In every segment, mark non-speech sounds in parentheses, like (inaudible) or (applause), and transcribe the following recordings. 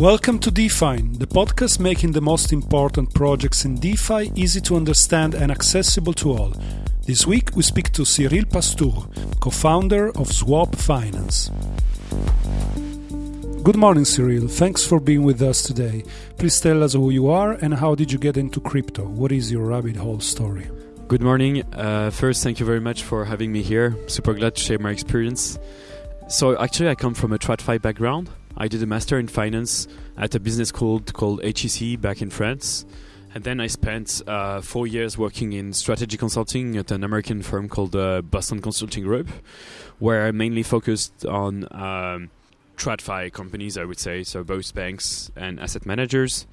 Welcome to Define, the podcast making the most important projects in DeFi easy to understand and accessible to all. This week we speak to Cyril Pastur, co founder of Swaap Finance. Good morning, Cyril. Thanks for being with us today. Please tell us who you are and how did you get into crypto? What is your rabbit hole story? Good morning. Uh, first, thank you very much for having me here. Super glad to share my experience. So, actually, I come from a TradFi background. I did a master in finance at a business school called HEC back in France. And then I spent uh, four years working in strategy consulting at an American firm called uh, Boston Consulting Group, where I mainly focused on um, TradFi companies, I would say, so both banks and asset managers.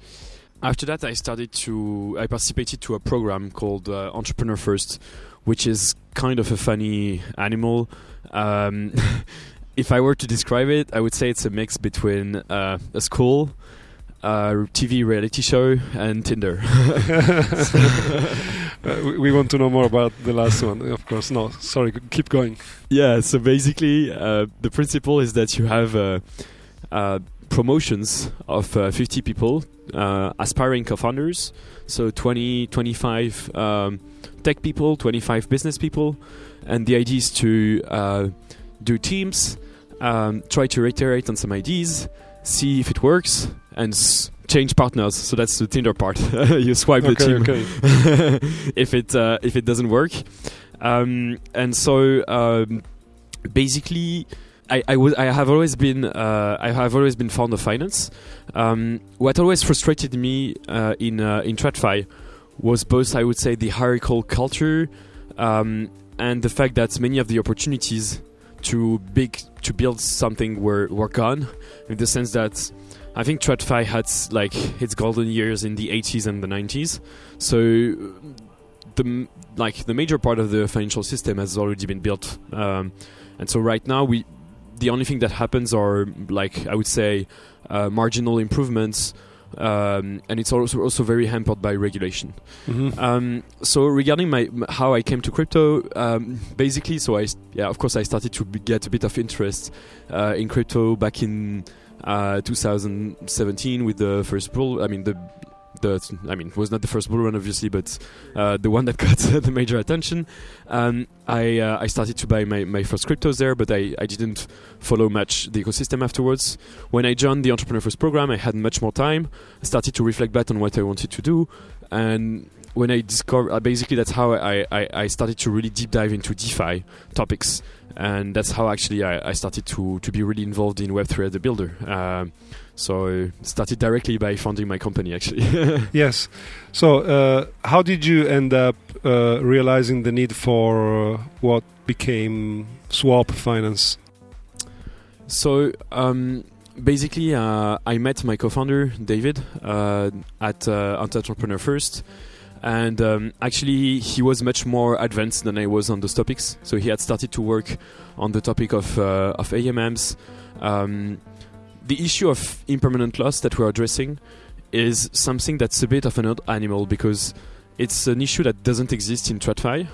After that, I started to, I participated to a program called uh, Entrepreneur First, which is kind of a funny animal. Um, (laughs) if I were to describe it, I would say it's a mix between uh, a school, a TV reality show, and Tinder. (laughs) (laughs) uh, we want to know more about the last one, of course. No, sorry, keep going. Yeah, so basically, uh, the principle is that you have uh, uh, promotions of 50 people, aspiring co founders, so 20, 25 um, tech people, 25 business people, and the idea is to do teams um, try to reiterate on some ideas, see if it works, and s- change partners. So that's the Tinder part. (laughs) you swipe okay, the team okay. (laughs) if it uh, if it doesn't work. Um, and so um, basically. I, I, w- I have always been uh, I have always been fond of finance. Um, what always frustrated me uh, in uh, in TradFi was both I would say the hierarchical culture um, and the fact that many of the opportunities to big to build something were were gone in the sense that I think TradFi had like its golden years in the 80s and the 90s. So the like the major part of the financial system has already been built, um, and so right now we the only thing that happens are like I would say uh, marginal improvements um, and it's also also very hampered by regulation. Mm-hmm. Um, so regarding my how I came to crypto, um, basically, so I yeah, of course, I started to get a bit of interest uh, in crypto back in uh, 2017 with the first bull. I mean the the I mean it was not the first bull run obviously, but uh, the one that (laughs) got (laughs) the major attention. Um, I uh, I started to buy my, my first cryptos there, but I, I didn't follow much the ecosystem afterwards. When I joined the Entrepreneur First program, I had much more time. I started to reflect back on what I wanted to do, and when I discovered, uh, basically that's how I, I, I, started to really deep dive into DeFi topics, and that's how actually I, I started to, to be really involved in Web3 as a builder. Um, so I started directly by founding my company actually. (laughs) yes. So uh, how did you end up uh, realizing the need for uh, what became Swaap Finance? So. Um, basically, uh, I met my co-founder David uh, at uh, Entrepreneur First, and um, actually he was much more advanced than I was on those topics. So he had started to work on the topic of uh, of AMMs. Um, the issue of impermanent loss that we're addressing is something that's a bit of an odd animal because it's an issue that doesn't exist in TradFi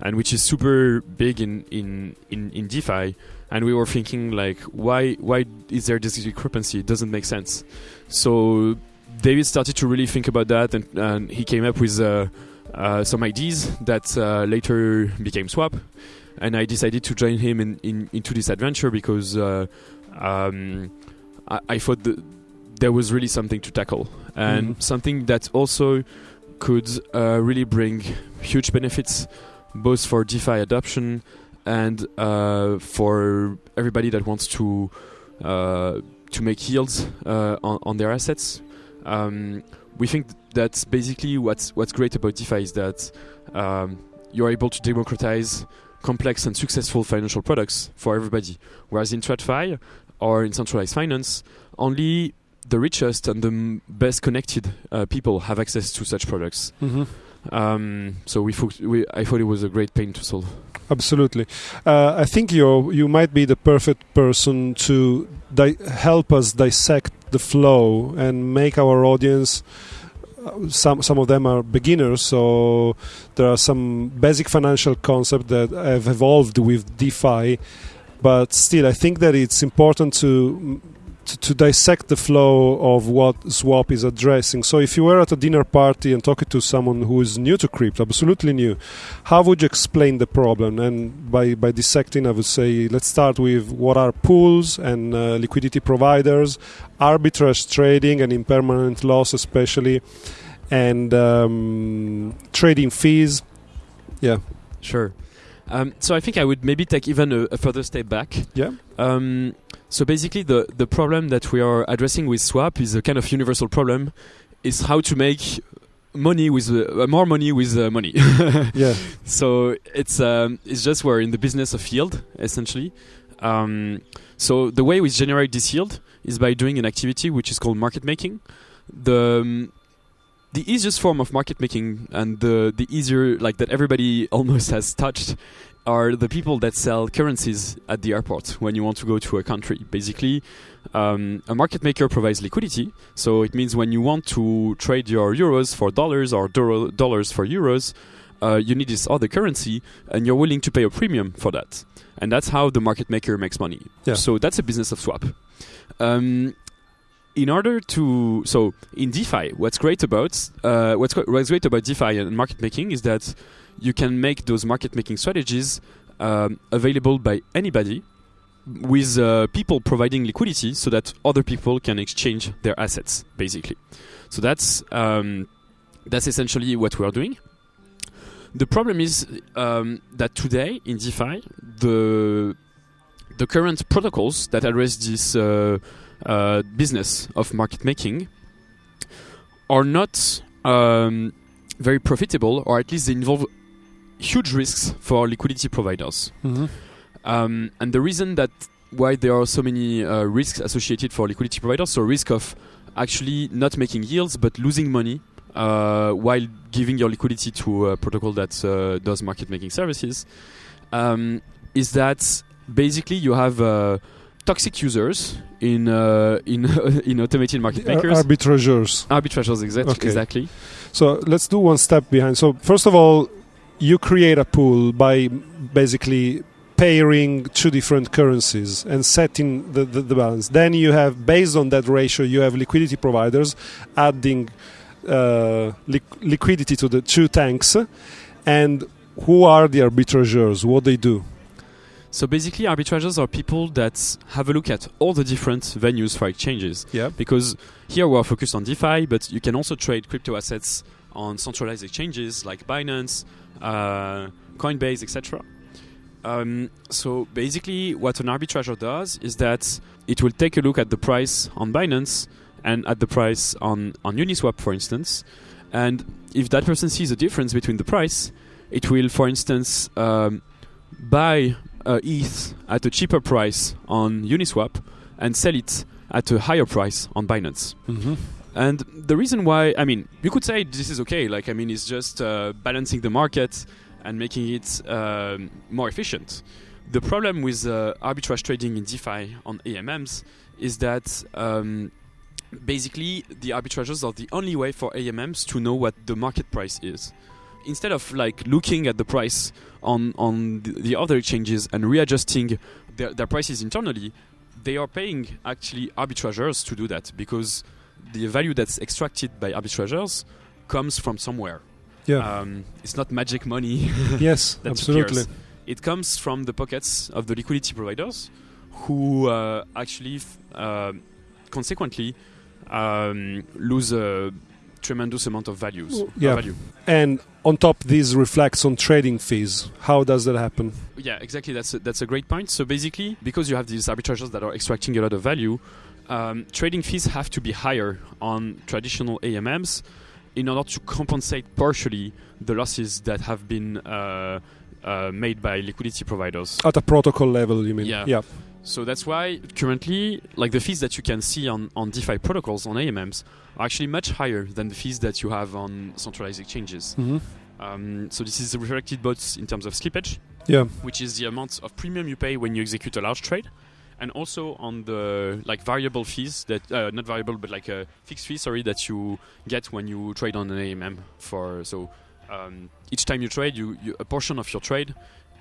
and which is super big in, in, in, in DeFi. And we were thinking like, why why is there this discrepancy? It doesn't make sense. So David started to really think about that, and, and he came up with uh, uh, some ideas that uh, later became Swaap. And I decided to join him in, in into this adventure because uh, um, I, I, thought that there was really something to tackle and mm-hmm. something that also could uh, really bring huge benefits both for DeFi adoption and uh, for everybody that wants to to make yields on, on their assets um, we think that basically what's what's great about DeFi is that um, you're able to democratize complex and successful financial products for everybody. Whereas in TradFi or in centralized finance, only the richest and the best connected uh, people have access to such products. Mm-hmm. Um, so we, fo- we, I thought it was a great pain to solve. Absolutely, uh, I think you you might be the perfect person to di- help us dissect the flow and make our audience uh, some some of them are beginners so there are some basic financial concepts that have evolved with DeFi but still I think that it's important to to, to dissect the flow of what Swaap is addressing. So, if you were at a dinner party and talking to someone who is new to crypto, absolutely new, how would you explain the problem? And by, by dissecting, I would say let's start with what are pools and uh, liquidity providers, arbitrage trading and impermanent loss, especially, and um, trading fees. Yeah. Sure. Um, so I think I would maybe take even a, a further step back. Yeah. Um, so basically, the the problem that we are addressing with Swaap is a kind of universal problem. Is how to make money with uh, more money with uh, money. (laughs) yeah. So it's um, it's just we're in the business of yield essentially. Um, so the way we generate this yield is by doing an activity which is called market making. The um, the easiest form of market making and the the easier like that everybody (laughs) almost has touched are the people that sell currencies at the airport when you want to go to a country. Basically, um, a market maker provides liquidity. So it means when you want to trade your euros for dollars or do- dollars for euros, uh, you need this other currency and you're willing to pay a premium for that. And that's how the market maker makes money. Yeah. So that's a business of swap. Um, in order to so in DeFi, what's great about uh, what's, what's great about DeFi and market making is that you can make those market making strategies um, available by anybody with uh, people providing liquidity so that other people can exchange their assets basically. So that's um, that's essentially what we are doing. The problem is um, that today in DeFi the the current protocols that address this uh, uh, business of market making are not um, very profitable, or at least they involve huge risks for liquidity providers. Mm-hmm. Um, and the reason that why there are so many uh, risks associated for liquidity providers, so risk of actually not making yields but losing money uh, while giving your liquidity to a protocol that uh, does market making services, um, is that basically you have uh, toxic users in uh, in (laughs) in automated market Ar- makers. arbitrageurs. Arbitrageurs, exact- Okay. exactly. So let's do one step behind. So first of all, you create a pool by basically pairing two different currencies and setting the, the, the balance. Then you have, based on that ratio, you have liquidity providers adding uh, liq- liquidity to the two tanks. And who are the arbitrageurs? What they do? So basically, arbitrageurs are people that have a look at all the different venues for exchanges. Yeah. Because here we are focused on DeFi, but you can also trade crypto assets on centralized exchanges like Binance, uh, Coinbase, etc. Um, so basically, what an arbitrager does is that it will take a look at the price on Binance and at the price on, on Uniswap, for instance. And if that person sees a difference between the price, it will, for instance, um, buy uh, ETH at a cheaper price on Uniswap and sell it at a higher price on Binance. Mm-hmm. And the reason why, I mean, you could say this is okay. Like, I mean, it's just uh, balancing the market and making it um, more efficient. The problem with uh, arbitrage trading in DeFi on AMMs is that um, basically the arbitrages are the only way for AMMs to know what the market price is. Instead of like looking at the price on on the, the other exchanges and readjusting their, their prices internally, they are paying actually arbitrageurs to do that because the value that's extracted by arbitrageurs comes from somewhere. Yeah. Um, it's not magic money. (laughs) yes, (laughs) absolutely. appears. It comes from the pockets of the liquidity providers, who uh, actually, uh, consequently, um, lose a tremendous amount of values. Well, yeah. of value. And on top, this reflects on trading fees. How does that happen? Yeah, exactly. That's a, that's a great point. So basically, because you have these arbitrageurs that are extracting a lot of value, um, trading fees have to be higher on traditional AMMs in order to compensate partially the losses that have been uh, uh, made by liquidity providers. At a protocol level, you mean? Yeah. Yeah. So that's why currently, like the fees that you can see on, on DeFi protocols on AMMs are actually much higher than the fees that you have on centralized exchanges. hmm Um, so this is reflected both in terms of slippage, Yeah. which is the amount of premium you pay when you execute a large trade, and also on the like variable fees that uh, not variable but like a fixed fee, sorry, that you get when you trade on an AMM. For so um, each time you trade, you, you a portion of your trade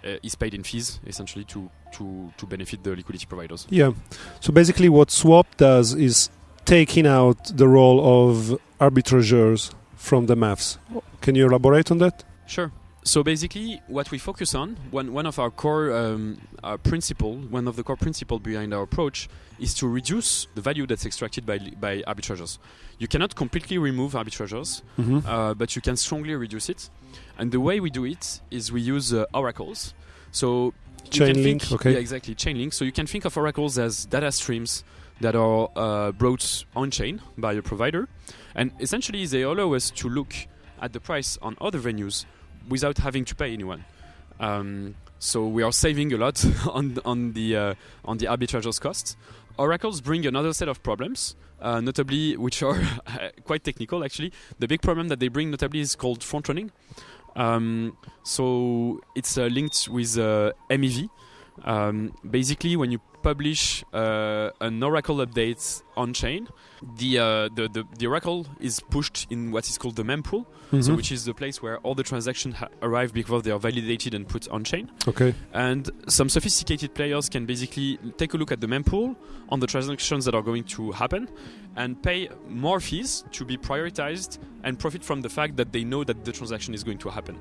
uh, is paid in fees essentially to to to benefit the liquidity providers. Yeah. So basically, what Swaap does is taking out the role of arbitrageurs from the maths. Can you elaborate on that? Sure. So basically, what we focus on, one, one of our core um, our principle, one of the core principle behind our approach, is to reduce the value that's extracted by by arbitrageurs. You cannot completely remove arbitrageurs, Mm-hmm. uh, but you can strongly reduce it. And the way we do it is we use uh, oracles. So you Chain can link, think- okay. Yeah, exactly. Chainlink. So you can think of oracles as data streams that are uh, brought on chain by a provider, and essentially they allow us to look at the price on other venues without having to pay anyone. Um, so we are saving a lot (laughs) on on the uh, on the arbitrage's costs. Oracles bring another set of problems, uh, notably which are (laughs) quite technical actually. The big problem that they bring notably is called front running. Um, so it's uh, linked with uh, MEV. Um, basically, when you publish uh, an Oracle update on chain, the, uh, the, the the Oracle is pushed in what is called the mempool, so Mhm. which is the place where all the transactions ha- arrive before they are validated and put on chain. Okay. And some sophisticated players can basically take a look at the mempool on the transactions that are going to happen and pay more fees to be prioritized and profit from the fact that they know that the transaction is going to happen.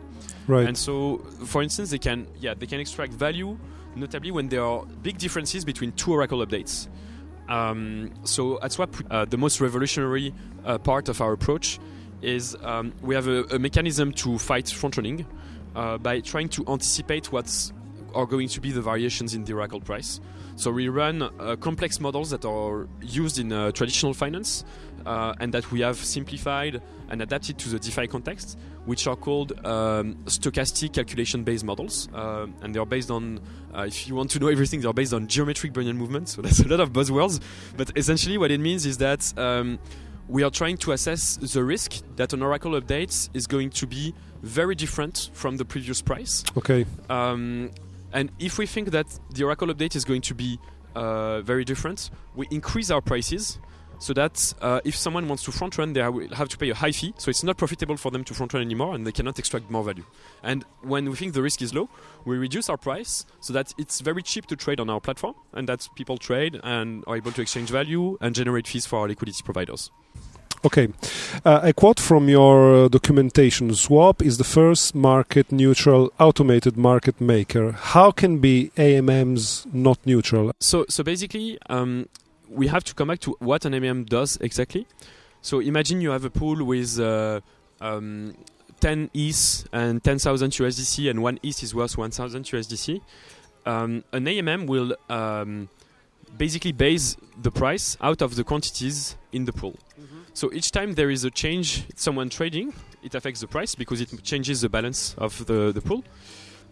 Right. And so, for instance, they can yeah they can extract value, notably when there are big differences between two Oracle updates. Um, so at Swaap, uh, the most revolutionary uh, part of our approach is um, we have a, a mechanism to fight front running uh, by trying to anticipate what's are going to be the variations in the Oracle price. So we run uh, complex models that are used in uh, traditional finance uh, and that we have simplified and adapted to the DeFi context, which are called um, stochastic calculation-based models, uh, and they are based on. Uh, if you want to know everything, they are based on geometric Brownian movement. So that's a lot of buzzwords, but essentially what it means is that. Um, we are trying to assess the risk that an Oracle update is going to be very different from the previous price. okay. Um, and if we think that the Oracle update is going to be uh, very different, we increase our prices so that uh, if someone wants to front run, they will have to pay a high fee. So it's not profitable for them to front run anymore and they cannot extract more value. And when we think the risk is low, we reduce our price so that it's very cheap to trade on our platform and that people trade and are able to exchange value and generate fees for our liquidity providers. Okay. Uh, a quote from your uh, documentation Swaap is the first market neutral automated market maker. How can be AMMs not neutral? So, so basically, um, we have to come back to what an AMM does exactly. So imagine you have a pool with uh, um, 10 ETH and 10,000 USDC, and one ETH is worth 1,000 USDC. Um, an AMM will um, basically base the price out of the quantities in the pool. So each time there is a change, someone trading, it affects the price because it changes the balance of the, the pool.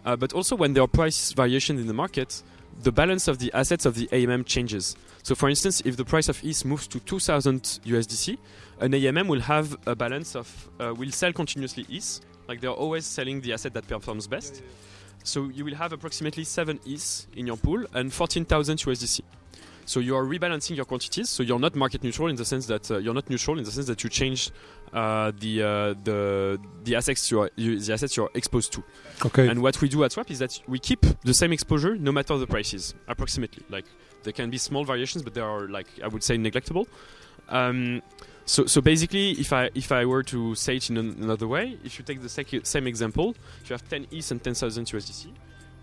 Uh, but also when there are price variations in the market, the balance of the assets of the AMM changes. So, for instance, if the price of ETH moves to 2,000 USDC, an AMM will have a balance of uh, will sell continuously ETH, like they're always selling the asset that performs best. So you will have approximately seven ETH in your pool and 14,000 USDC. So you are rebalancing your quantities. So you're not market neutral in the sense that uh, you're not neutral in the sense that you change uh, the uh, the the assets you are you, the assets you're exposed to. Okay. And what we do at Swaap is that we keep the same exposure no matter the prices, approximately. Like there can be small variations, but they are like I would say neglectable. Um, so, so basically, if I if I were to say it in an- another way, if you take the same example, if you have 10 ETH and 10,000 USDC,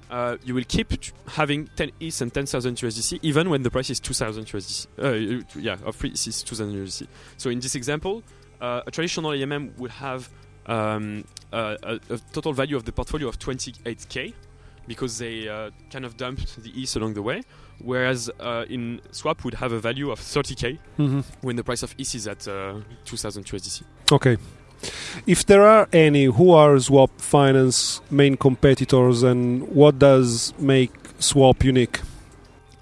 uh, you will keep having 10 ETH and 10,000 USDC even when the price is 2,000 USDC. Uh, yeah, of free ETH is 2,000 USDC. So in this example, uh, a traditional AMM would have um, a, a, total value of the portfolio of 28k because they uh, kind of dumped the ETH along the way, whereas uh, in Swaap would have a value of 30k Mhm. when the price of ETH is at uh, 2000 USDC. Okay. If there are any, who are Swaap Finance main competitors and what does make Swaap unique?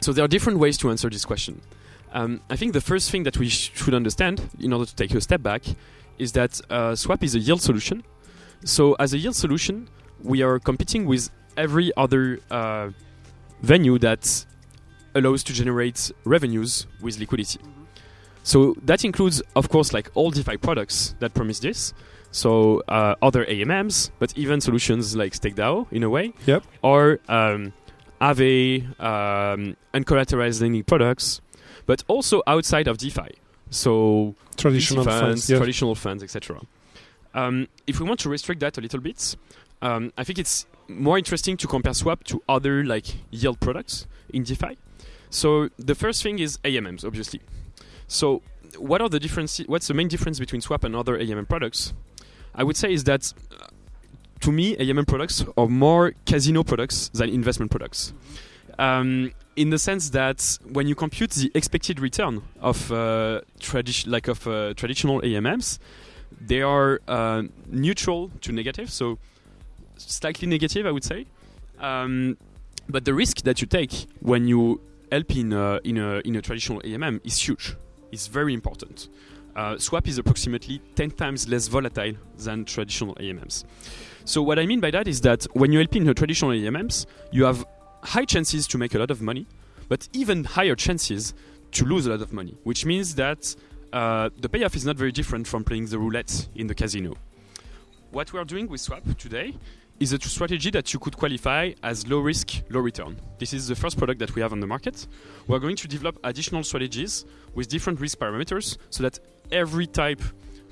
So there are different ways to answer this question. Um, I think the first thing that we sh- should understand, in order to take a step back, is that uh, Swaap is a yield solution. So as a yield solution, we are competing with every other uh, venue that allows to generate revenues with liquidity. So that includes, of course, like all DeFi products that promise this, So uh, other AMMs, but even solutions like StakeDAO in a way, Yep. or um, Aave, um, uncollateralized lending products, but also outside of DeFi. So Traditional funds, funds. Traditional funds, etc. Um, if we want to restrict that a little bit, um, I think it's more interesting to compare Swaap to other like yield products in DeFi. So the first thing is AMMs, obviously. So what are the differences? What's the main difference between Swaap and other AMM products? I would say is that uh, to me, AMM products are more casino products than investment products. Um, in the sense that when you compute the expected return of uh, like of uh, traditional AMMs, they are uh, neutral to negative, so slightly negative, I would say. Um, but the risk that you take when you help in a, in a, in a traditional AMM is huge. It's very important. Uh, Swaap is approximately 10 times less volatile than traditional AMMs. So what I mean by that is that when you help in a traditional AMMs, you have high chances to make a lot of money, but even higher chances to lose a lot of money, which means that uh, the payoff is not very different from playing the roulette in the casino. What we are doing with Swaap today is a strategy that you could qualify as low risk, low return. This is the first product that we have on the market. We're going to develop additional strategies with different risk parameters so that every type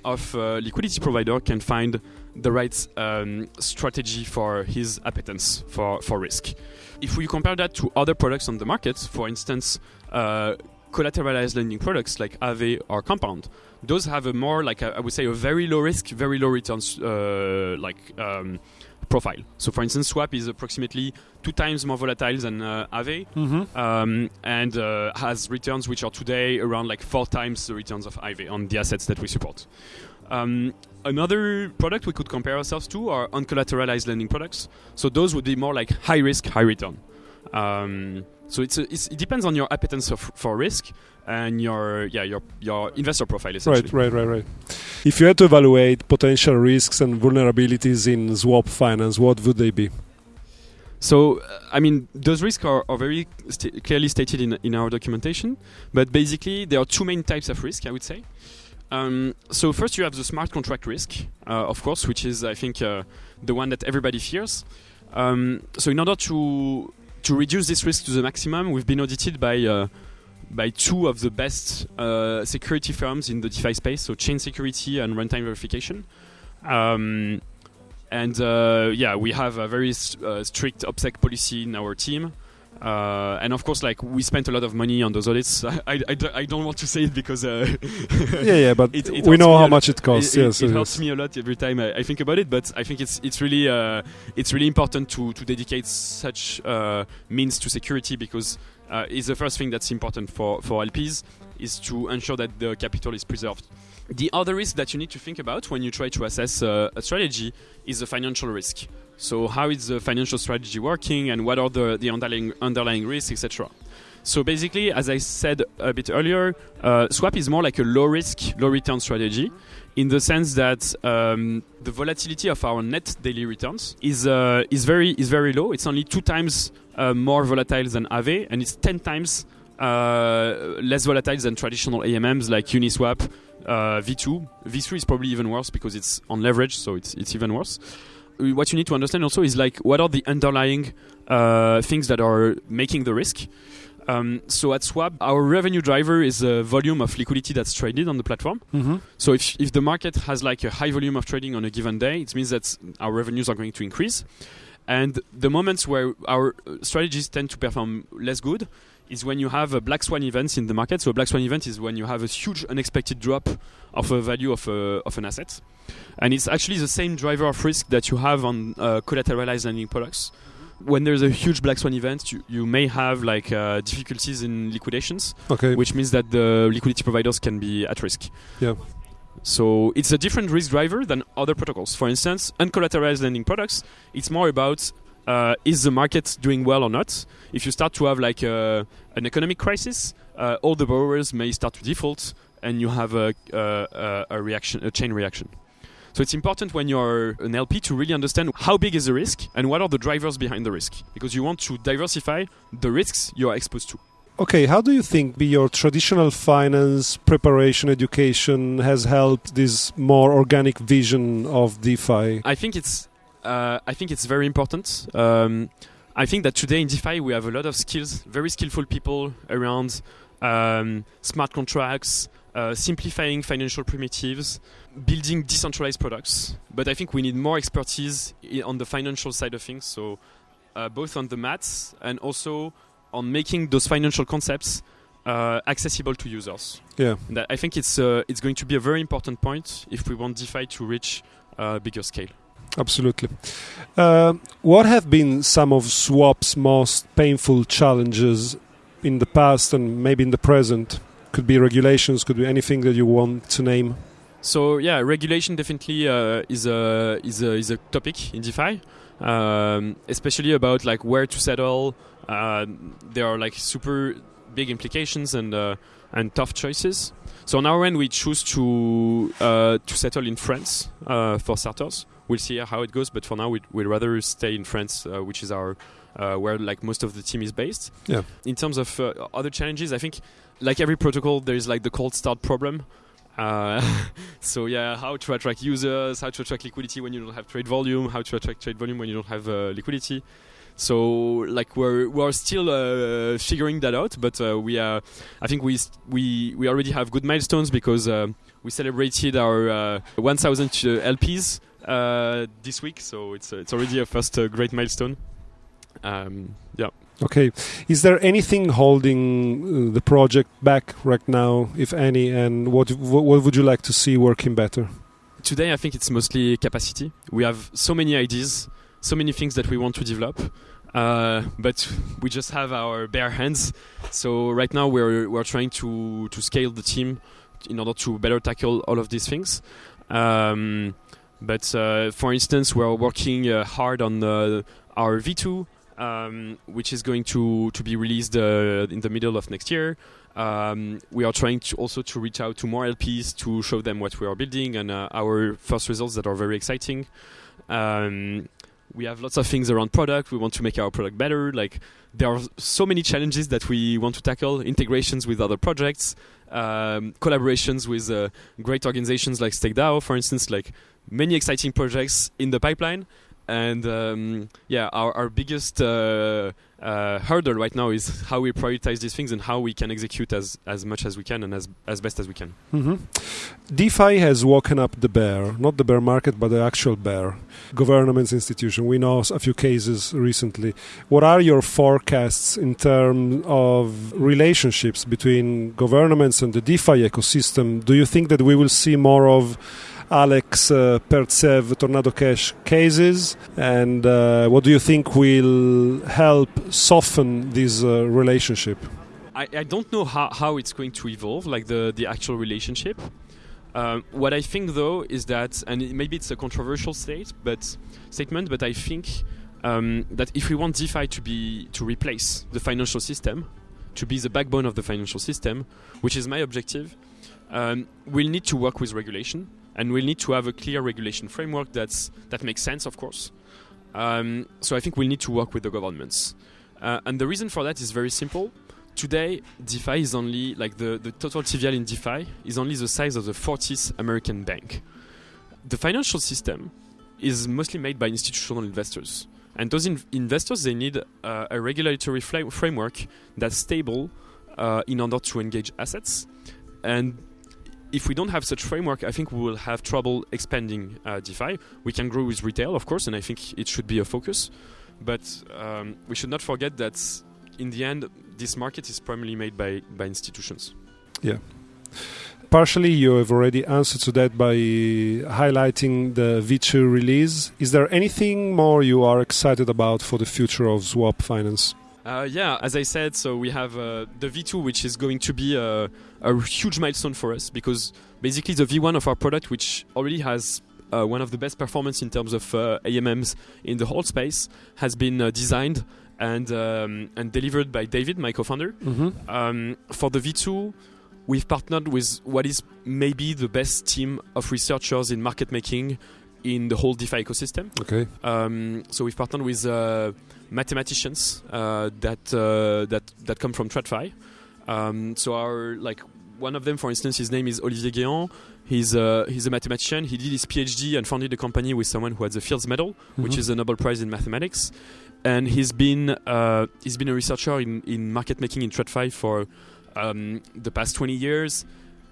of uh, liquidity provider can find the right um, strategy for his appetence for, for risk. If we compare that to other products on the market, for instance, uh, collateralized lending products like Aave or Compound, those have a more like a, I would say a very low risk, very low returns uh, like um, profile. So, for instance, Swaap is approximately two times more volatile than uh, Aave, Mm-hmm. um, and uh, has returns which are today around like four times the returns of Aave on the assets that we support. Um, another product we could compare ourselves to are uncollateralized lending products. So those would be more like high risk, high return. Um, so it's, a, it's it depends on your appetence of, for risk and your yeah your your investor profile essentially. Right, right, right, right. If you had to evaluate potential risks and vulnerabilities in Swaap finance, what would they be? So, I mean, those risks are, are very sta- clearly stated in, in our documentation, but basically, there are two main types of risk, I would say. Um, so, first, you have the smart contract risk, uh, of course, which is, I think, uh, the one that everybody fears. Um, so, in order to to reduce this risk to the maximum, we've been audited by uh, by two of the best uh, security firms in the DeFi space, so ChainSecurity and Runtime Verification. Um, and uh, yeah, we have a very strict OPSEC policy in our team. Uh, and of course, like we spent a lot of money on those audits. (laughs) I, I, I don't- want to say it because uh, yeah, yeah, but (laughs) It- it we know how much it costs. it, it- yes, it yes. helps me a lot every time I, I think about it. But I think it's it's really uh, it's really important to to dedicate such uh, means to security because uh, it's the first thing that's important for for LPs is to ensure that the capital is preserved. The other risk that you need to think about when you try to assess uh, a strategy is the financial risk. So how is the financial strategy working, and what are the the underlying underlying risks, etc. So basically, as I said a bit earlier, uh, Swaap is more like a low risk, low return strategy in the sense that um, the volatility of our net daily returns is uh, is very is very low. It's only two times uh, more volatile than Aave, and it's ten times uh, less volatile than traditional AMMs like Uniswap, uh, V2. V3 is probably even worse because it's on leverage, so it's it's even worse. What you need to understand also is like what are the underlying uh, things that are making the risk. Um, so at Swaap, our revenue driver is a volume of liquidity that's traded on the platform. Mhm. So if, if the market has like a high volume of trading on a given day, it means that our revenues are going to increase. And the moments where our uh, strategies tend to perform less good is when you have a black swan events in the market. So a black swan event is when you have a huge unexpected drop of a value of, a, of an asset. And it's actually the same driver of risk that you have on uh, collateralized lending products. When there's a huge black swan event, you, you may have like uh, difficulties in liquidations Okay. which means that the liquidity providers can be at risk. Yeah. So it's a different risk driver than other protocols. For instance, uncollateralized lending products, it's more about uh, is the market doing well or not. If you start to have like a, an economic crisis, uh, all the borrowers may start to default, and you have a, a, a reaction, a chain reaction. So it's important when you're an LP to really understand how big is the risk and what are the drivers behind the risk, because you want to diversify the risks you are exposed to. Okay, how do you think be your traditional finance preparation education has helped this more organic vision of DeFi? I think it's uh, I think it's very important. Um, I think that today in DeFi we have a lot of skills, very skillful people around um, smart contracts, uh, simplifying financial primitives, building decentralized products. But I think we need more expertise on the financial side of things. So uh, both on the maths and also on making those financial concepts uh, accessible to users. Yeah, that I think it's uh, it's going to be a very important point if we want DeFi to reach a bigger scale. Absolutely. Uh, what have been some of Swaap's most painful challenges in the past and maybe in the present? Could be regulations, could be anything that you want to name. So yeah, regulation definitely uh, is a is a is a topic in DeFi, um, especially about like where to settle, uh, there are like super big implications and uh, and tough choices. So on our end, we choose to uh, to settle in France uh, for starters. We'll see how it goes, but for now, we'd, we'd rather stay in France, uh, which is our uh, where like most of the team is based. Yeah. In terms of other challenges, I think like every protocol, there is like the cold start problem. Uh, (laughs) so yeah, how to attract users, how to attract liquidity when you don't have trade volume, how to attract trade volume when you don't have uh, liquidity. So like we're we're still uh, figuring that out, but uh, we are. I think we we we already have good milestones because uh, we celebrated our uh, 1,000 LPs this week. So it's it's already a first great milestone. Um, yeah. Okay. Is there anything holding the project back right now, if any, and what what would you like to see working better? Today, I think it's mostly capacity. We have so many ideas so many things that we want to develop. Uh, but we just have our bare hands. So right now we're we're trying to to scale the team in order to better tackle all of these things. Um, but uh, for instance, we're working uh, hard on our V2, um, which is going to to be released uh, in the middle of next year. Um, we are trying to also to reach out to more LPs to show them what we are building and uh, our first results that are very exciting. Um, we have lots of things around product. We want to make our product better. Like there are so many challenges that we want to tackle: integrations with other projects, um, collaborations with uh, great organizations like StakeDAO, for instance. Like many exciting projects in the pipeline. And um, yeah, our, our biggest uh, uh, hurdle right now is how we prioritize these things and how we can execute as, as much as we can and as, as best as we can. Mm-hmm. DeFi has woken up the bear, not the bear market, but the actual bear. Governments, institution. We know a few cases recently. What are your forecasts in terms of relationships between governments and the DeFi ecosystem? Do you think that we will see more of Alex uh, Pertsev Tornado Cash cases, and uh, what do you think will help soften this uh, relationship? I, I don't know how, how it's going to evolve, like the, the actual relationship. Um, what I think though is that, and maybe it's a controversial state, but statement, but I think um, that if we want DeFi to be to replace the financial system, to be the backbone of the financial system, which is my objective, um, we'll need to work with regulation and we'll need to have a clear regulation framework that's that makes sense, of course. Um, so I think we'll need to work with the governments, uh, and the reason for that is very simple. Today, DeFi is only like the, the total TVL in DeFi is only the size of the 40th American bank. The financial system is mostly made by institutional investors, and those in- investors they need uh, a regulatory framework that's stable uh, in order to engage assets, and if we don't have such framework, I think we will have trouble expanding uh, DeFi. We can grow with retail, of course, and I think it should be a focus. But um, we should not forget that in the end, this market is primarily made by, by institutions. Yeah. Partially, you have already answered to that by highlighting the V2 release. Is there anything more you are excited about for the future of Swaap Finance? Uh, yeah, as I said, so we have uh, the V2, which is going to be a, huge milestone for us because basically the V1 of our product, which already has uh, one of the best performance in terms of uh, AMMs in the whole space, has been uh, designed and um, and delivered by David, my co-founder. Mm-hmm. Um, for the V2, we've partnered with what is maybe the best team of researchers in market making in the whole DeFi ecosystem. Okay. Um, so we've partnered with uh, mathematicians uh, that uh, that that come from TradFi. Um, so our like one of them, for instance, his name is Olivier Guéant. He's a, he's a mathematician. He did his PhD and founded a company with someone who had the Fields Medal, which Mhm. is a Nobel Prize in mathematics. And he's been uh, he's been a researcher in, in market making in TradFi for um, the past 20 years.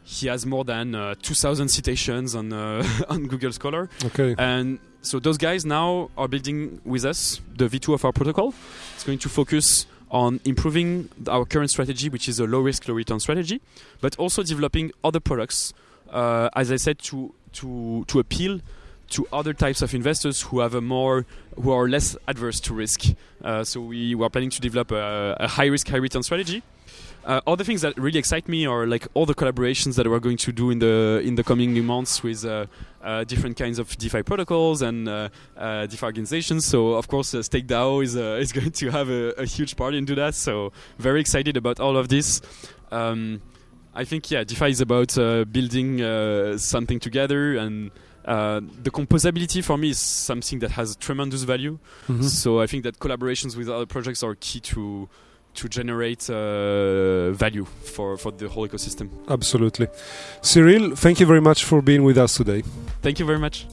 He has more than uh, 2,000 citations on uh, (laughs) on Google Scholar. Okay. And so those guys now are building with us the V2 of our protocol. It's going to focus on improving our current strategy, which is a low risk, low return strategy, but also developing other products, uh, as I said, to, to, to appeal to other types of investors who have a more who are less adverse to risk. Uh, so we were planning to develop a, a high risk, high return strategy. Uh, other things that really excite me are like all the collaborations that we're going to do in the in the coming months with uh, uh, different kinds of DeFi protocols and uh, uh, DeFi organizations. So of course, uh, Stake DAO is uh, (laughs) is going to have a, a huge part into that. So very excited about all of this. Um, I think yeah, DeFi is about uh, building uh, something together and. Uh, the composability for me is something that has tremendous value. Mhm. So I think that collaborations with other projects are key to to generate uh, value for, for the whole ecosystem. Absolutely. Cyril, thank you very much for being with us today. Thank you very much.